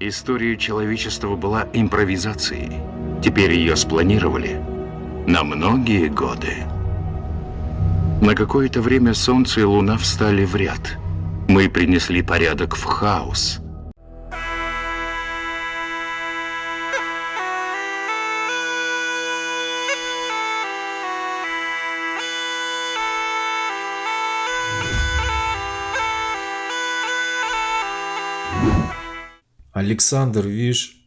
История человечества была импровизацией. Теперь ее спланировали на многие годы. На какое-то время Солнце и Луна встали в ряд. Мы принесли порядок в хаос. Александр Виш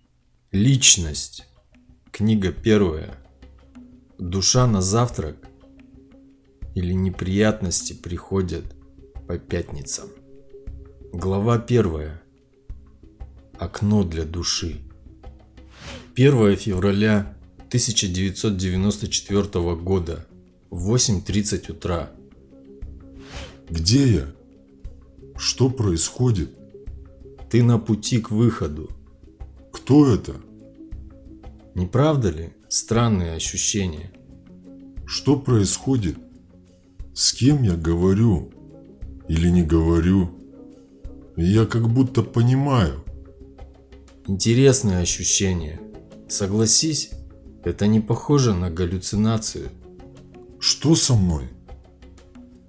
Личность Книга первая Душа на завтрак или неприятности приходят по пятницам. Глава первая. Окно для души. 1 февраля 1994 года. 8.30 утра. Где я? Что происходит? Ты на пути к выходу. Кто это? Не правда ли? Странные ощущения. Что происходит? С кем я говорю? Или не говорю? Я как будто понимаю. Интересные ощущения. Согласись, это не похоже на галлюцинацию. Что со мной?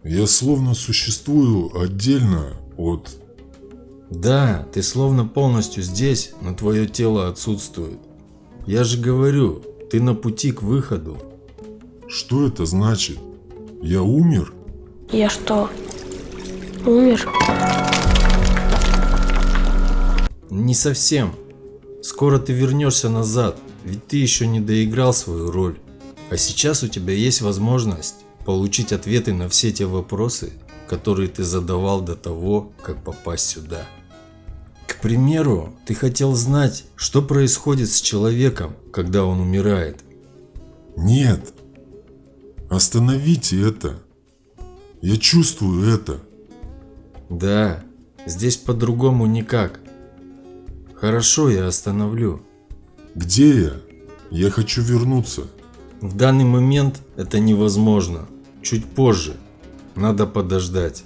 Я словно существую отдельно от... Да, ты словно полностью здесь, но твое тело отсутствует. Я же говорю, ты на пути к выходу. Что это значит? Я умер? Я что, умер? Не совсем. Скоро ты вернешься назад, ведь ты еще не доиграл свою роль. А сейчас у тебя есть возможность получить ответы на все те вопросы, которые ты задавал до того, как попасть сюда. К примеру, ты хотел знать, что происходит с человеком, когда он умирает. Нет. Остановите это. Я чувствую это. Да, здесь по-другому никак. Хорошо, я остановлю. Где я? Я хочу вернуться. В данный момент это невозможно. Чуть позже. Надо подождать.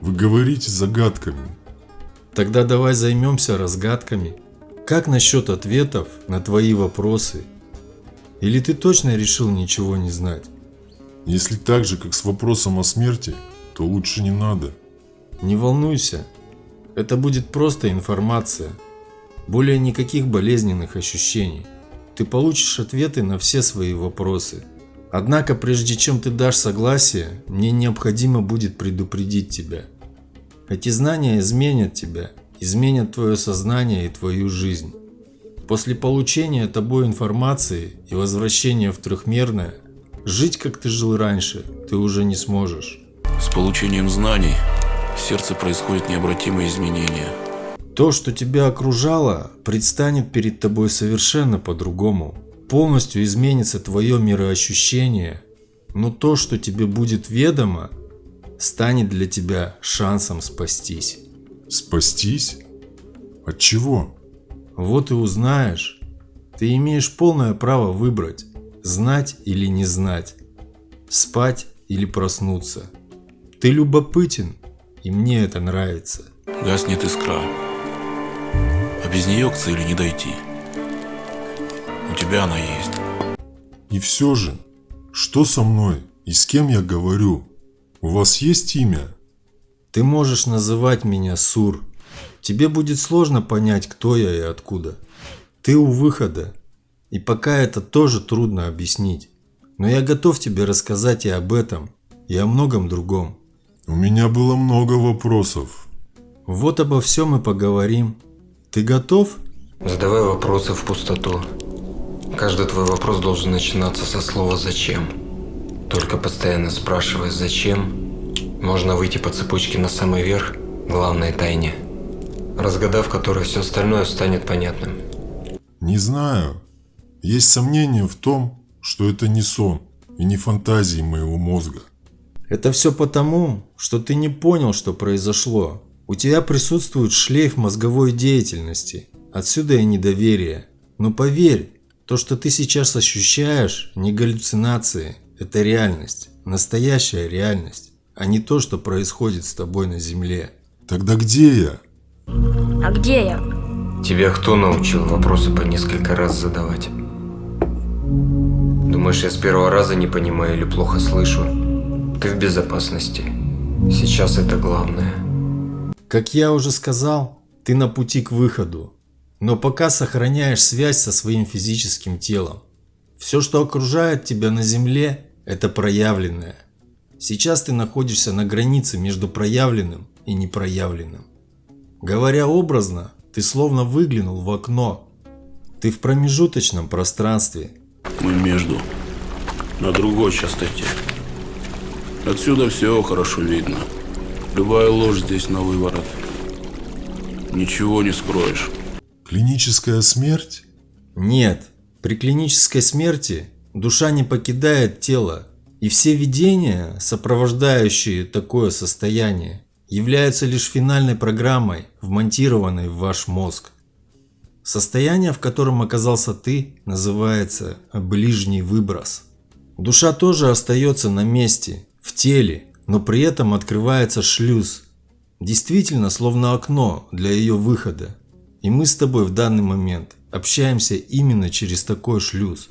Вы говорите загадками. Тогда давай займемся разгадками. Как насчет ответов на твои вопросы? Или ты точно решил ничего не знать? Если так же, как с вопросом о смерти, то лучше не надо. Не волнуйся. Это будет просто информация. Более никаких болезненных ощущений. Ты получишь ответы на все свои вопросы. Однако, прежде чем ты дашь согласие, мне необходимо будет предупредить тебя. Эти знания изменят тебя, изменят твое сознание и твою жизнь. После получения тобой информации и возвращения в трехмерное, жить как ты жил раньше ты уже не сможешь. С получением знаний в сердце происходят необратимые изменения. То, что тебя окружало, предстанет перед тобой совершенно по-другому. Полностью изменится твое мироощущение, но то, что тебе будет ведомо, станет для тебя шансом спастись. Спастись? От чего? Вот и узнаешь. Ты имеешь полное право выбрать, знать или не знать, спать или проснуться. Ты любопытен, и мне это нравится. Гаснет искра. А без нее к цели не дойти. У тебя она есть. И все же, что со мной и с кем я говорю? У вас есть имя? Ты можешь называть меня Сур. Тебе будет сложно понять, кто я и откуда. Ты у выхода. И пока это тоже трудно объяснить. Но я готов тебе рассказать и об этом, и о многом другом. У меня было много вопросов. Вот обо всем и поговорим. Ты готов? Задавай вопросы в пустоту. Каждый твой вопрос должен начинаться со слова «зачем». Только постоянно спрашивая «зачем», можно выйти по цепочке на самый верх главной тайне, разгадав которой все остальное станет понятным. Не знаю. Есть сомнения в том, что это не сон и не фантазии моего мозга. Это все потому, что ты не понял, что произошло. У тебя присутствует шлейф мозговой деятельности. Отсюда и недоверие. Но поверь, то, что ты сейчас ощущаешь, не галлюцинации. Это реальность. Настоящая реальность. А не то, что происходит с тобой на земле. Тогда где я? А где я? Тебя кто научил вопросы по несколько раз задавать? Думаешь, я с первого раза не понимаю или плохо слышу? Ты в безопасности. Сейчас это главное. Как я уже сказал, ты на пути к выходу, но пока сохраняешь связь со своим физическим телом. Все, что окружает тебя на Земле, это проявленное. Сейчас ты находишься на границе между проявленным и непроявленным. Говоря образно, ты словно выглянул в окно. Ты в промежуточном пространстве. Мы между. На другой частоте. Отсюда все хорошо видно. Любая ложь здесь на выворот. Ничего не скроешь. Клиническая смерть? Нет, при клинической смерти душа не покидает тело, и все видения, сопровождающие такое состояние, являются лишь финальной программой, вмонтированной в ваш мозг. Состояние, в котором оказался ты, называется ближний выброс. Душа тоже остается на месте, в теле, но при этом открывается шлюз. Действительно, словно окно для ее выхода. И мы с тобой в данный момент общаемся именно через такой шлюз.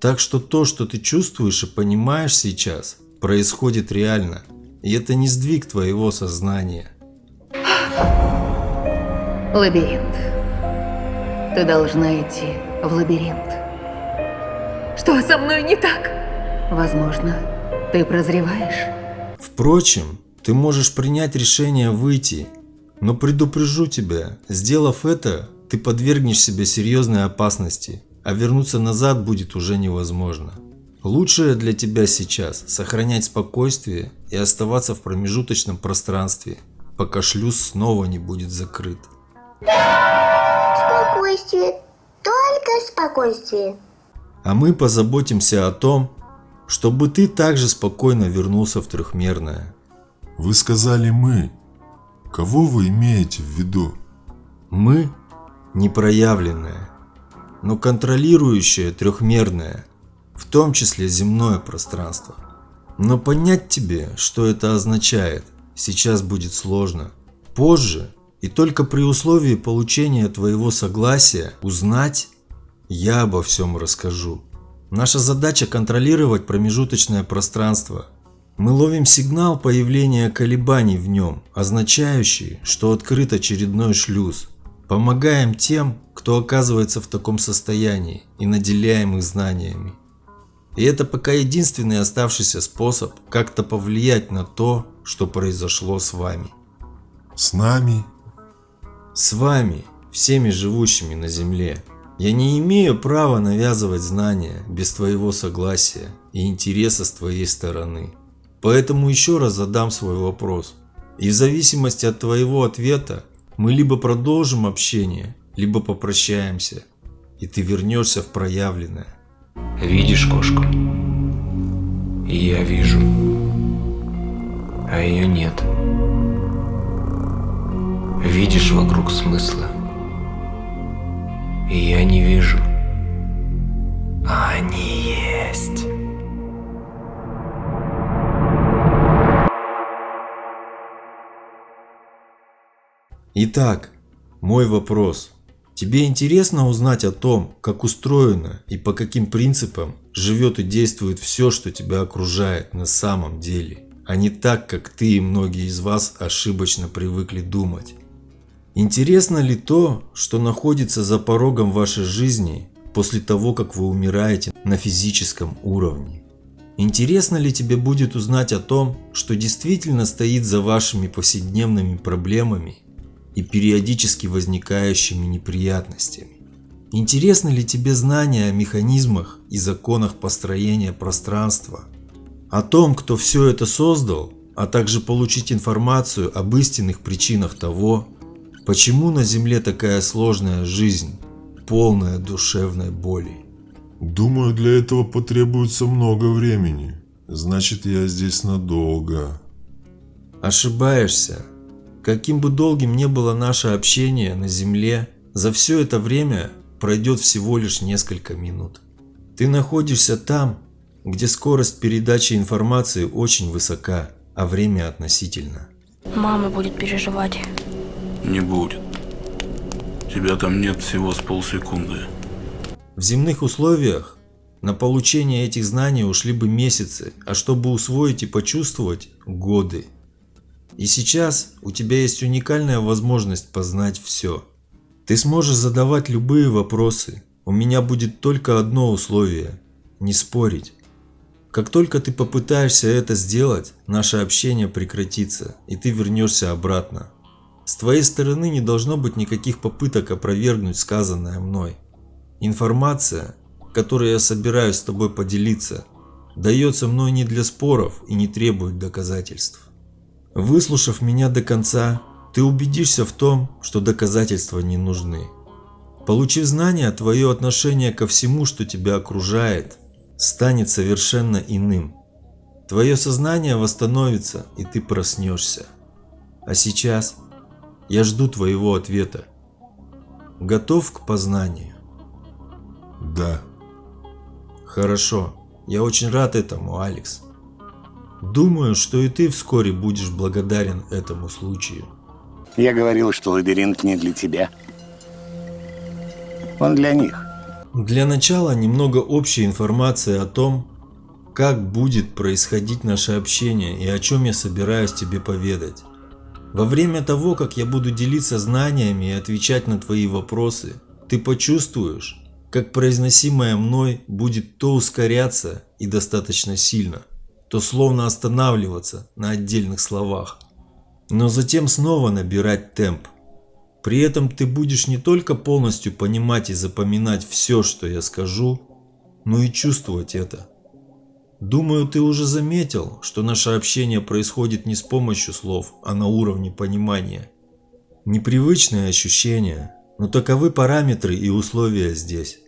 Так что то, что ты чувствуешь и понимаешь сейчас, происходит реально. И это не сдвиг твоего сознания. Лабиринт. Ты должна идти в лабиринт. Что со мной не так? Возможно, ты прозреваешь. Впрочем, ты можешь принять решение выйти, но предупрежу тебя, сделав это, ты подвергнешь себя серьезной опасности, а вернуться назад будет уже невозможно. Лучшее для тебя сейчас – сохранять спокойствие и оставаться в промежуточном пространстве, пока шлюз снова не будет закрыт. Спокойствие, только спокойствие. А мы позаботимся о том, чтобы ты также спокойно вернулся в трехмерное. Вы сказали «мы». Кого вы имеете в виду? Мы – непроявленное, но контролирующее трехмерное, в том числе земное пространство. Но понять тебе, что это означает, сейчас будет сложно. Позже, и только при условии получения твоего согласия, узнать, я обо всем расскажу. Наша задача контролировать промежуточное пространство. Мы ловим сигнал появления колебаний в нем, означающий, что открыт очередной шлюз. Помогаем тем, кто оказывается в таком состоянии и наделяем их знаниями. И это пока единственный оставшийся способ как-то повлиять на то, что произошло с вами. С нами? С вами, всеми живущими на Земле. Я не имею права навязывать знания без твоего согласия и интереса с твоей стороны. Поэтому еще раз задам свой вопрос. И в зависимости от твоего ответа мы либо продолжим общение, либо попрощаемся, и ты вернешься в проявленное. Видишь кошку? Я вижу. А ее нет. Видишь вокруг смысла? Я не вижу. А они есть. Итак, мой вопрос. Тебе интересно узнать о том, как устроено и по каким принципам живет и действует все, что тебя окружает на самом деле, а не так, как ты и многие из вас ошибочно привыкли думать? Интересно ли то, что находится за порогом вашей жизни после того, как вы умираете на физическом уровне? Интересно ли тебе будет узнать о том, что действительно стоит за вашими повседневными проблемами и периодически возникающими неприятностями. Интересны ли тебе знания о механизмах и законах построения пространства? О том, кто все это создал, а также получить информацию об истинных причинах того, почему на Земле такая сложная жизнь, полная душевной боли. Думаю, для этого потребуется много времени. Значит, я здесь надолго. Ошибаешься. Каким бы долгим ни было наше общение на Земле, за все это время пройдет всего лишь несколько минут. Ты находишься там, где скорость передачи информации очень высока, а время относительно. Мама будет переживать. Не будет. Тебя там нет всего с полсекунды. В земных условиях на получение этих знаний ушли бы месяцы, а чтобы усвоить и почувствовать – годы. И сейчас у тебя есть уникальная возможность познать все. Ты сможешь задавать любые вопросы. У меня будет только одно условие – не спорить. Как только ты попытаешься это сделать, наше общение прекратится, и ты вернешься обратно. С твоей стороны не должно быть никаких попыток опровергнуть сказанное мной. Информация, которой я собираюсь с тобой поделиться, дается мной не для споров и не требует доказательств. Выслушав меня до конца, ты убедишься в том, что доказательства не нужны. Получив знания, твое отношение ко всему, что тебя окружает, станет совершенно иным. Твое сознание восстановится, и ты проснешься. А сейчас я жду твоего ответа. Готов к познанию? Да. Хорошо. Я очень рад этому, Алекс. Думаю, что и ты вскоре будешь благодарен этому случаю. Я говорил, что лабиринт не для тебя. Он для них. Для начала немного общей информации о том, как будет происходить наше общение и о чем я собираюсь тебе поведать. Во время того, как я буду делиться знаниями и отвечать на твои вопросы, ты почувствуешь, как произносимое мной будет то ускоряться и достаточно сильно, то словно останавливаться на отдельных словах, но затем снова набирать темп. При этом ты будешь не только полностью понимать и запоминать все, что я скажу, но и чувствовать это. Думаю, ты уже заметил, что наше общение происходит не с помощью слов, а на уровне понимания. Непривычные ощущения, но таковы параметры и условия здесь.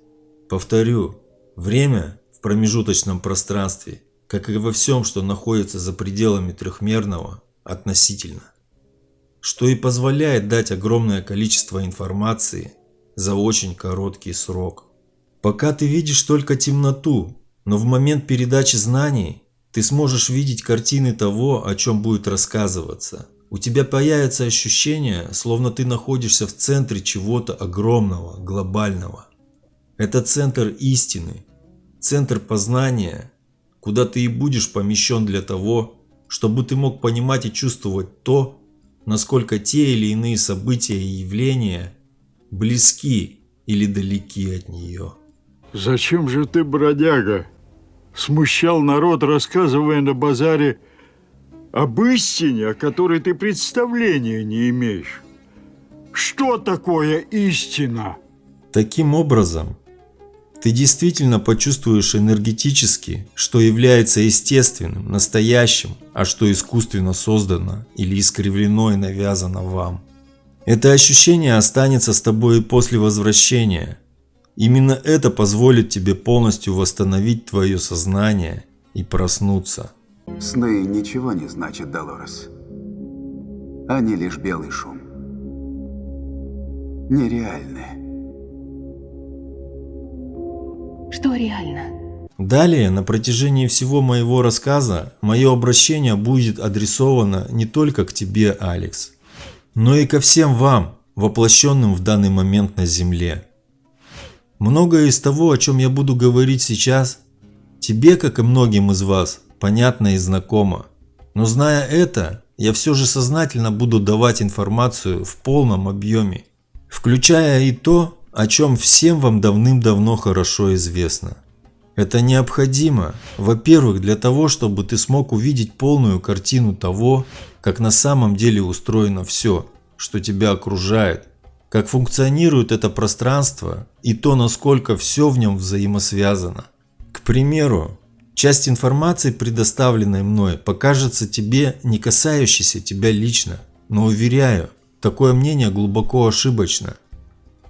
Повторю, время в промежуточном пространстве, как и во всем, что находится за пределами трехмерного, относительно. Что и позволяет дать огромное количество информации за очень короткий срок. Пока ты видишь только темноту, но в момент передачи знаний ты сможешь видеть картины того, о чем будет рассказываться. У тебя появится ощущение, словно ты находишься в центре чего-то огромного, глобального. Это центр истины, центр познания, куда ты и будешь помещен для того, чтобы ты мог понимать и чувствовать то, насколько те или иные события и явления близки или далеки от нее. Зачем же ты, бродяга, смущал народ, рассказывая на базаре об истине, о которой ты представления не имеешь. Что такое истина? Таким образом, ты действительно почувствуешь энергетически, что является естественным, настоящим, а что искусственно создано или искривлено и навязано вам. Это ощущение останется с тобой и после возвращения, Именно это позволит тебе полностью восстановить твое сознание и проснуться. Сны ничего не значат, Долорес. Они лишь белый шум. Нереальны. Что реально? Далее, на протяжении всего моего рассказа, мое обращение будет адресовано не только к тебе, Алекс, но и ко всем вам, воплощенным в данный момент на Земле. Многое из того, о чем я буду говорить сейчас, тебе, как и многим из вас, понятно и знакомо. Но зная это, я все же сознательно буду давать информацию в полном объеме, включая и то, о чем всем вам давным-давно хорошо известно. Это необходимо, во-первых, для того, чтобы ты смог увидеть полную картину того, как на самом деле устроено все, что тебя окружает, как функционирует это пространство и то, насколько все в нем взаимосвязано. К примеру, часть информации, предоставленной мной, покажется тебе не касающейся тебя лично, но уверяю, такое мнение глубоко ошибочно.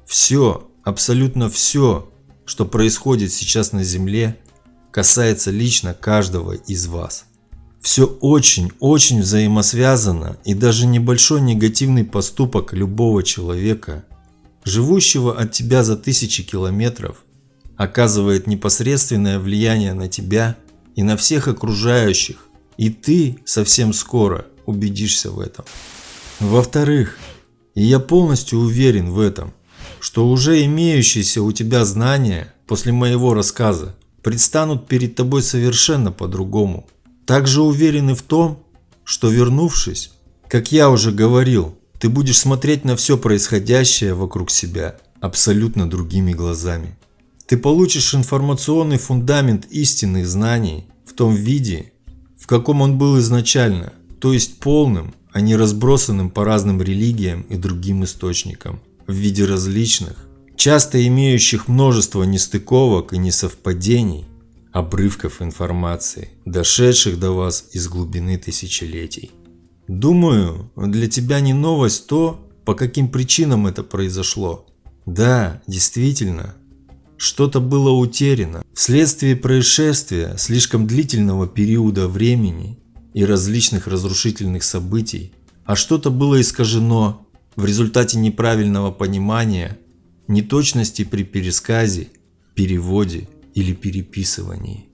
Все, абсолютно все, что происходит сейчас на Земле, касается лично каждого из вас. Все очень-очень взаимосвязано, и даже небольшой негативный поступок любого человека, живущего от тебя за тысячи километров, оказывает непосредственное влияние на тебя и на всех окружающих, и ты совсем скоро убедишься в этом. Во-вторых, и я полностью уверен в этом, что уже имеющиеся у тебя знания после моего рассказа предстанут перед тобой совершенно по-другому. Также уверены в том, что вернувшись, как я уже говорил, ты будешь смотреть на все происходящее вокруг себя абсолютно другими глазами. Ты получишь информационный фундамент истинных знаний в том виде, в каком он был изначально, то есть полным, а не разбросанным по разным религиям и другим источникам, в виде различных, часто имеющих множество нестыковок и несовпадений, обрывков информации, дошедших до вас из глубины тысячелетий. Думаю, для тебя не новость то, по каким причинам это произошло. Да, действительно, что-то было утеряно вследствие происшествия слишком длительного периода времени и различных разрушительных событий, а что-то было искажено в результате неправильного понимания, неточности при пересказе, переводе или переписывании.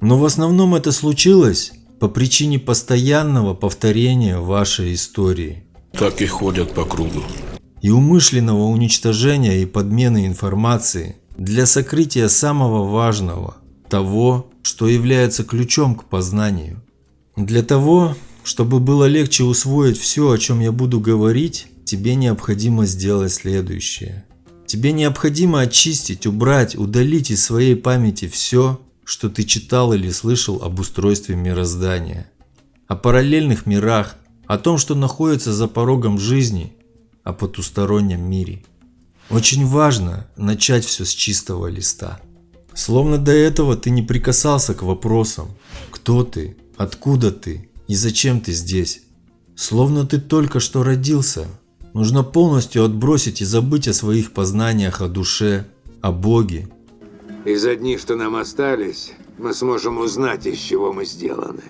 Но в основном это случилось по причине постоянного повторения вашей истории. Так и ходят по кругу. И умышленного уничтожения и подмены информации – для сокрытия самого важного, того, что является ключом к познанию. Для того, чтобы было легче усвоить все, о чем я буду говорить, тебе необходимо сделать следующее. Тебе необходимо очистить, убрать, удалить из своей памяти все, что ты читал или слышал об устройстве мироздания, о параллельных мирах, о том, что находится за порогом жизни, о потустороннем мире. Очень важно начать все с чистого листа. Словно до этого ты не прикасался к вопросам «Кто ты?», «Откуда ты?» и «Зачем ты здесь?». Словно ты только что родился. Нужно полностью отбросить и забыть о своих познаниях о душе, о Боге. Из одних, что нам остались, мы сможем узнать, из чего мы сделаны.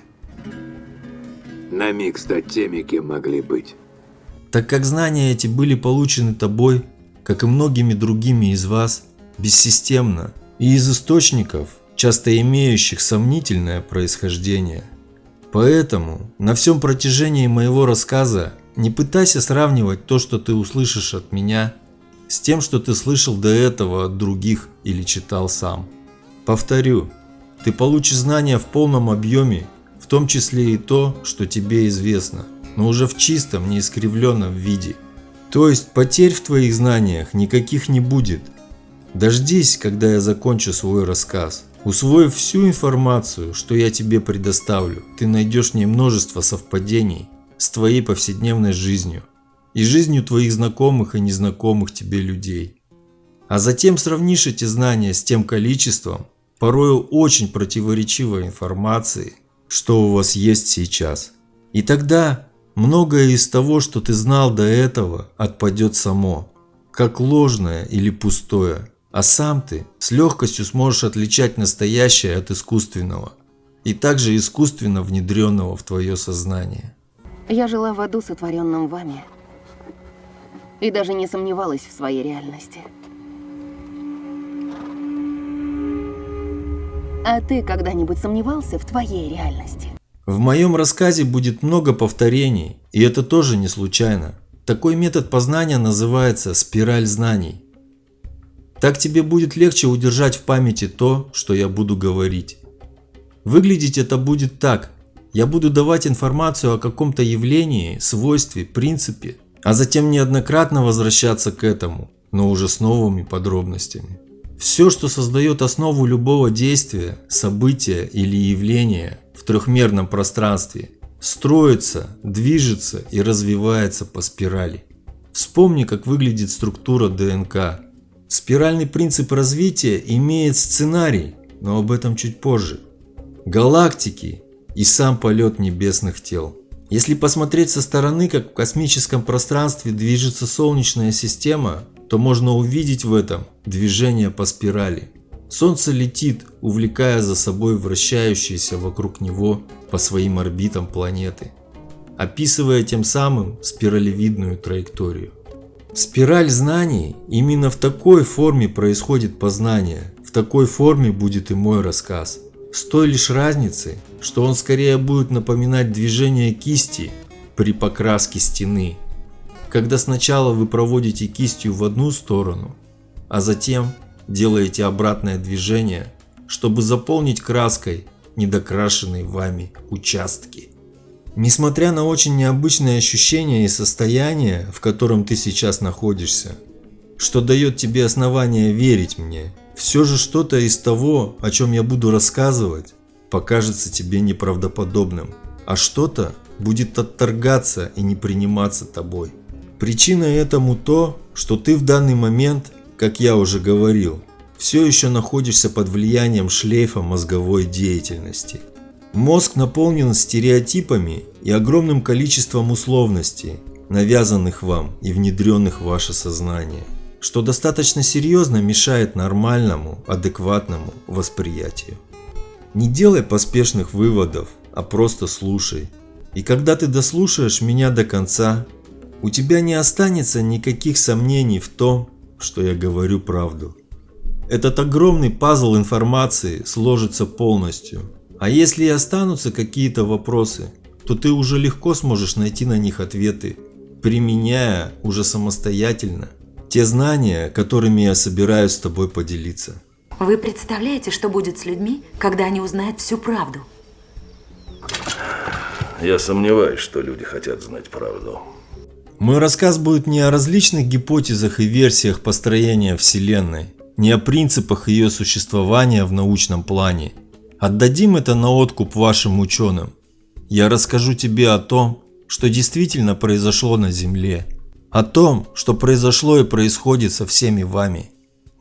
На миг стать теми, кем могли быть. Так как знания эти были получены тобой как и многими другими из вас, бессистемно и из источников, часто имеющих сомнительное происхождение. Поэтому на всем протяжении моего рассказа не пытайся сравнивать то, что ты услышишь от меня, с тем, что ты слышал до этого от других или читал сам. Повторю, ты получишь знания в полном объеме, в том числе и то, что тебе известно, но уже в чистом, неискривленном виде – то есть потерь в твоих знаниях никаких не будет. Дождись, когда я закончу свой рассказ. Усвоив всю информацию, что я тебе предоставлю, ты найдешь в ней множество совпадений с твоей повседневной жизнью и жизнью твоих знакомых и незнакомых тебе людей. А затем сравнишь эти знания с тем количеством, порою очень противоречивой информации, что у вас есть сейчас. И тогда Многое из того, что ты знал до этого, отпадет само, как ложное или пустое, а сам ты с легкостью сможешь отличать настоящее от искусственного и также искусственно внедренного в твое сознание. Я жила в аду, сотворенном вами, и даже не сомневалась в своей реальности. А ты когда-нибудь сомневался в твоей реальности? В моем рассказе будет много повторений, и это тоже не случайно. Такой метод познания называется спираль знаний. Так тебе будет легче удержать в памяти то, что я буду говорить. Выглядеть это будет так. Я буду давать информацию о каком-то явлении, свойстве, принципе, а затем неоднократно возвращаться к этому, но уже с новыми подробностями. Все, что создает основу любого действия, события или явления, в трехмерном пространстве, строится, движется и развивается по спирали. Вспомни, как выглядит структура ДНК. Спиральный принцип развития имеет сценарий, но об этом чуть позже. Галактики и сам полет небесных тел. Если посмотреть со стороны, как в космическом пространстве движется Солнечная система, то можно увидеть в этом движение по спирали. Солнце летит, увлекая за собой вращающиеся вокруг него по своим орбитам планеты, описывая тем самым спиралевидную траекторию. Спираль знаний именно в такой форме происходит познание, в такой форме будет и мой рассказ. С той лишь разницей, что он скорее будет напоминать движение кисти при покраске стены, когда сначала вы проводите кистью в одну сторону, а затем делаете обратное движение, чтобы заполнить краской недокрашенные вами участки. Несмотря на очень необычные ощущения и состояние, в котором ты сейчас находишься, что дает тебе основание верить мне, все же что-то из того, о чем я буду рассказывать, покажется тебе неправдоподобным, а что-то будет отторгаться и не приниматься тобой. Причиной этому то, что ты в данный момент, как я уже говорил, все еще находишься под влиянием шлейфа мозговой деятельности. Мозг наполнен стереотипами и огромным количеством условностей, навязанных вам и внедренных в ваше сознание, что достаточно серьезно мешает нормальному, адекватному восприятию. Не делай поспешных выводов, а просто слушай. И когда ты дослушаешь меня до конца, у тебя не останется никаких сомнений в том, что я говорю правду. Этот огромный пазл информации сложится полностью. А если и останутся какие-то вопросы, то ты уже легко сможешь найти на них ответы, применяя уже самостоятельно те знания, которыми я собираюсь с тобой поделиться. Вы представляете, что будет с людьми, когда они узнают всю правду? Я сомневаюсь, что люди хотят знать правду. Мой рассказ будет не о различных гипотезах и версиях построения Вселенной, не о принципах ее существования в научном плане. Отдадим это на откуп вашим ученым. Я расскажу тебе о том, что действительно произошло на Земле, о том, что произошло и происходит со всеми вами.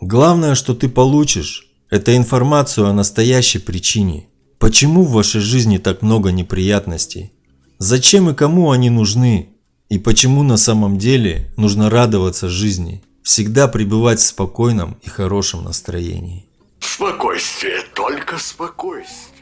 Главное, что ты получишь, это информацию о настоящей причине. Почему в вашей жизни так много неприятностей? Зачем и кому они нужны? И почему на самом деле нужно радоваться жизни? всегда пребывать в спокойном и хорошем настроении. Спокойствие, только спокойствие.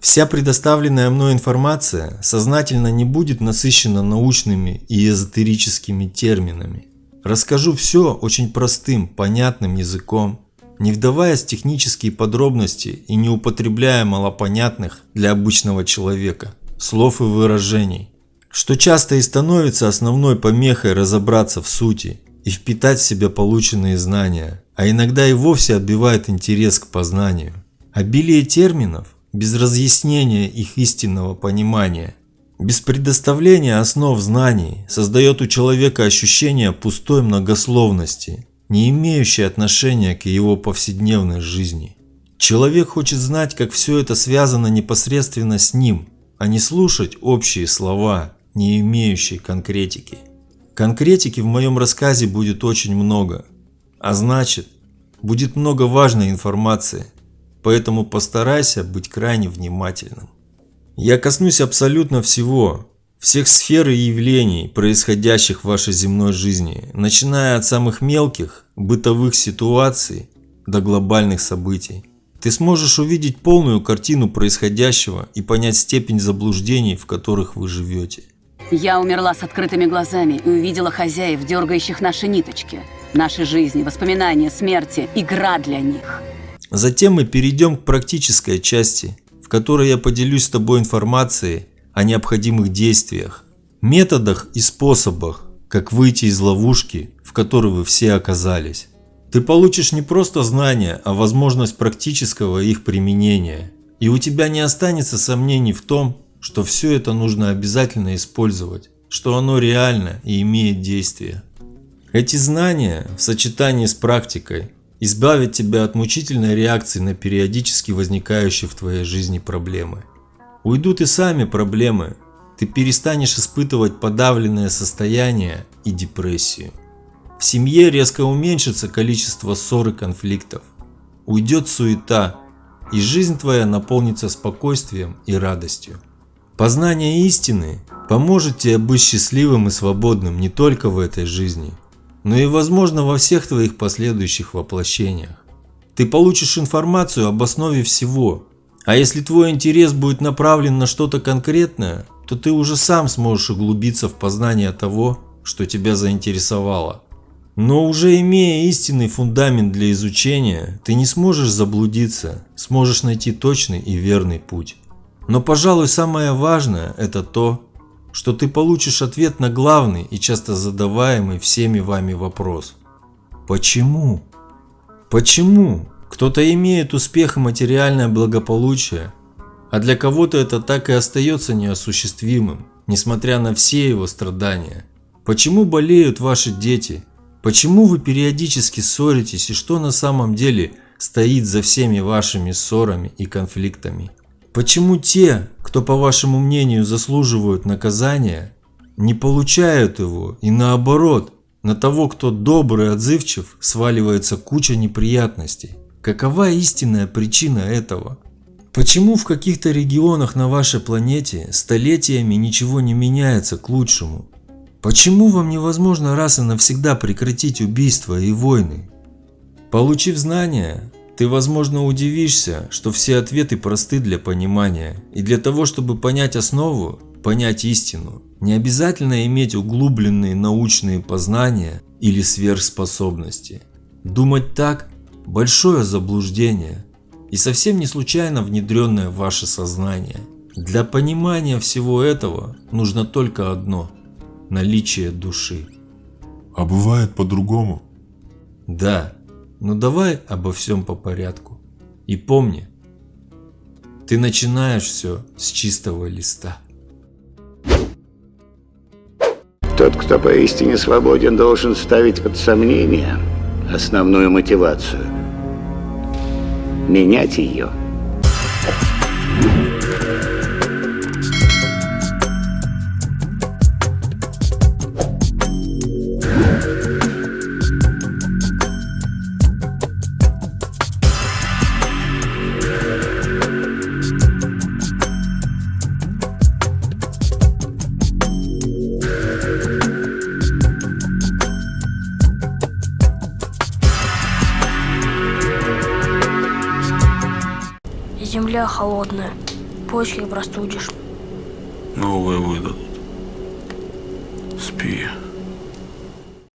Вся предоставленная мной информация сознательно не будет насыщена научными и эзотерическими терминами. Расскажу все очень простым, понятным языком, не вдаваясь в технические подробности и не употребляя малопонятных для обычного человека слов и выражений, что часто и становится основной помехой разобраться в сути и впитать в себя полученные знания, а иногда и вовсе отбивает интерес к познанию. Обилие терминов, без разъяснения их истинного понимания, без предоставления основ знаний создает у человека ощущение пустой многословности, не имеющей отношения к его повседневной жизни. Человек хочет знать, как все это связано непосредственно с ним, а не слушать общие слова, не имеющие конкретики. Конкретики в моем рассказе будет очень много, а значит, будет много важной информации, поэтому постарайся быть крайне внимательным. Я коснусь абсолютно всего, всех сфер и явлений, происходящих в вашей земной жизни, начиная от самых мелких, бытовых ситуаций до глобальных событий. Ты сможешь увидеть полную картину происходящего и понять степень заблуждений, в которых вы живете. Я умерла с открытыми глазами и увидела хозяев, дергающих наши ниточки. Наши жизни, воспоминания, смерти, игра для них. Затем мы перейдем к практической части, в которой я поделюсь с тобой информацией о необходимых действиях, методах и способах, как выйти из ловушки, в которой вы все оказались. Ты получишь не просто знания, а возможность практического их применения. И у тебя не останется сомнений в том, что все это нужно обязательно использовать, что оно реально и имеет действие. Эти знания в сочетании с практикой избавят тебя от мучительной реакции на периодически возникающие в твоей жизни проблемы. Уйдут и сами проблемы, ты перестанешь испытывать подавленное состояние и депрессию. В семье резко уменьшится количество ссор и конфликтов. Уйдет суета, и жизнь твоя наполнится спокойствием и радостью. Познание истины поможет тебе быть счастливым и свободным не только в этой жизни, но и возможно во всех твоих последующих воплощениях. Ты получишь информацию об основе всего, а если твой интерес будет направлен на что-то конкретное, то ты уже сам сможешь углубиться в познание того, что тебя заинтересовало. Но уже имея истинный фундамент для изучения, ты не сможешь заблудиться, сможешь найти точный и верный путь. Но, пожалуй, самое важное – это то, что ты получишь ответ на главный и часто задаваемый всеми вами вопрос. Почему? Почему? Кто-то имеет успех и материальное благополучие, а для кого-то это так и остается неосуществимым, несмотря на все его страдания. Почему болеют ваши дети? Почему вы периодически ссоритесь и что на самом деле стоит за всеми вашими ссорами и конфликтами? Почему те, кто по вашему мнению заслуживают наказания, не получают его и наоборот, на того, кто добрый отзывчив, сваливается куча неприятностей? Какова истинная причина этого? Почему в каких-то регионах на вашей планете столетиями ничего не меняется к лучшему? Почему вам невозможно раз и навсегда прекратить убийства и войны? Получив знания, ты возможно удивишься, что все ответы просты для понимания. И для того, чтобы понять основу, понять истину, не обязательно иметь углубленные научные познания или сверхспособности. Думать так – большое заблуждение и совсем не случайно внедренное в ваше сознание. Для понимания всего этого нужно только одно – наличие души. А бывает по-другому? Да, но давай обо всем по порядку. И помни, ты начинаешь все с чистого листа. Тот, кто поистине свободен, должен ставить под сомнение основную мотивацию. Менять ее. Земля